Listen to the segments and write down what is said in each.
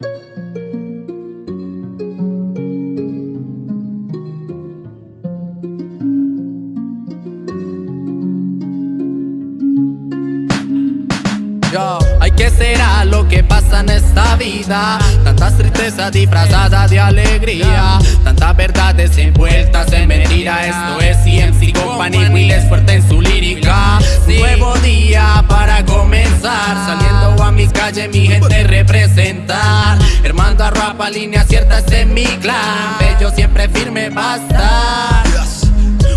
Yo, ay, ¿qué será lo que pasa en esta vida? Tantas tristezas disfrazadas de alegría Tantas verdades envueltas en Hermando a rapa, línea ciertas en mi clan. Bello siempre firme va a estar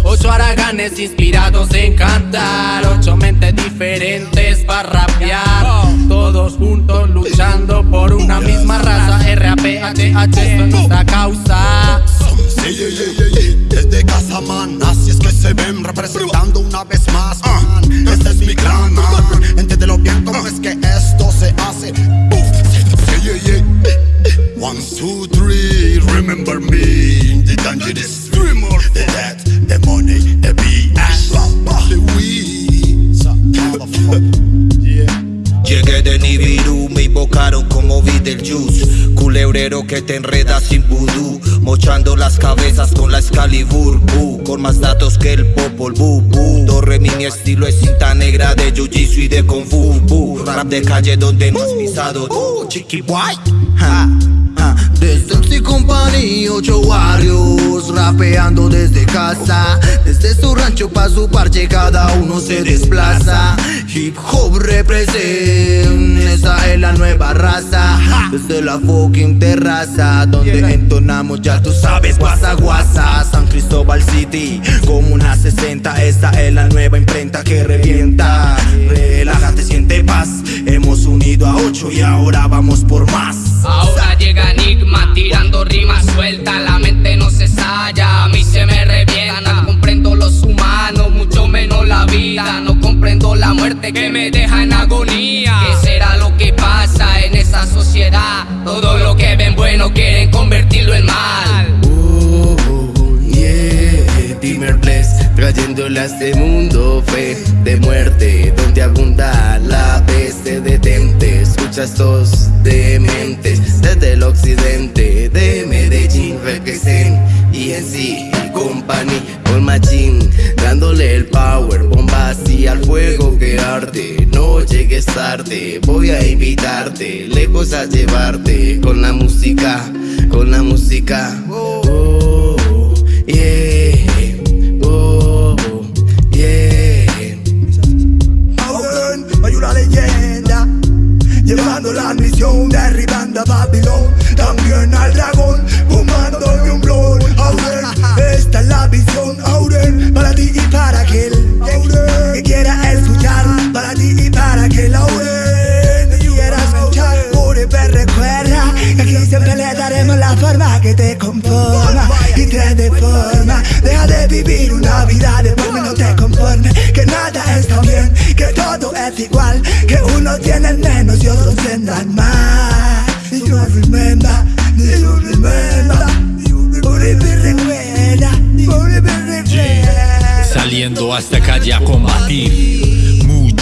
Ocho araganes inspirados en cantar. Ocho mentes diferentes para rapear. Todos juntos luchando por una misma raza. RAPHH es nuestra causa. Desde casa, man, así es que se ven representando una vez más. Este es mi clan. Entiéndelo bien cómo es que two, three, remember me. The dangerous dreamer. The death, the money, the BS. The weed. Llegué de Nibiru, me invocaron como Beetlejuice Culebrero que te enreda sin vudú Mochando las cabezas con la Excalibur bu, Con más datos que el Popol bu. Do re mi, estilo es cinta negra de Jiu-Jitsu y de Kung Fu bu. Rap de calle donde no has pisado tú, chiqui boy ja, Desde MC Company, ocho barrios Rapeando desde casa. Desde su rancho pa' su parche cada uno se desplaza. Hip hop represent Esa es la nueva raza. Desde la fucking terraza Donde entonamos ya tú sabes guasa guasa. San Cristóbal City Como una 60 Esta es la nueva imprenta que revienta. Relájate, siente paz. Hemos unido a ocho y ahora vamos por más tirando rimas sueltas La mente no se salla, a mí se me revienta. No comprendo los humanos, mucho menos la vida. No comprendo la muerte que me deja en agonía. ¿Qué será lo que pasa en esa sociedad? Todo lo que ven bueno quieren convertirlo en mal. Oh, yeah, Dimmer Bless Trayéndole a este mundo fe de muerte Donde abunda la peste detente Escucha estos dementes Desde el occidente No llegues tarde, voy a invitarte Lejos a llevarte con la música, con la música. Oh, yeah, oh, yeah. Auren, hay una leyenda Llevando la misión, derribando a Babilón. También al dragón, fumando de un blon. Auren, esta es la visión Auren, para ti y para aquel que te conforma Y te deforma. Deja de vivir una vida de y no te conformes Que nada está bien, que todo es igual. Que unos tienen menos y otros tendrán más. Y you remember, y you remember. Uribe recuerda, Uribe Saliendo a esta calle a combatir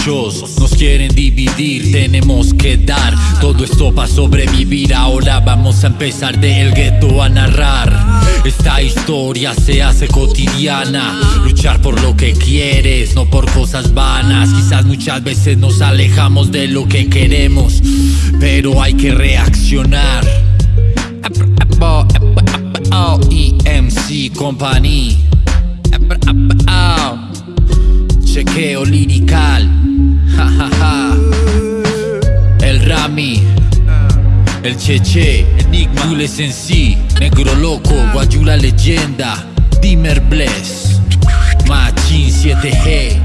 Nos quieren dividir, tenemos que dar Todo esto para sobrevivir, ahora vamos a empezar del gueto a narrar. Esta historia se hace cotidiana. Luchar por lo que quieres, no por cosas vanas. Quizás muchas veces nos alejamos de lo que queremos Pero hay que reaccionar. EMC Company. Chequeo lirical Cheche Enigma. Jules en sí Negro loco Guayula leyenda Dimmer Bless Machin 7G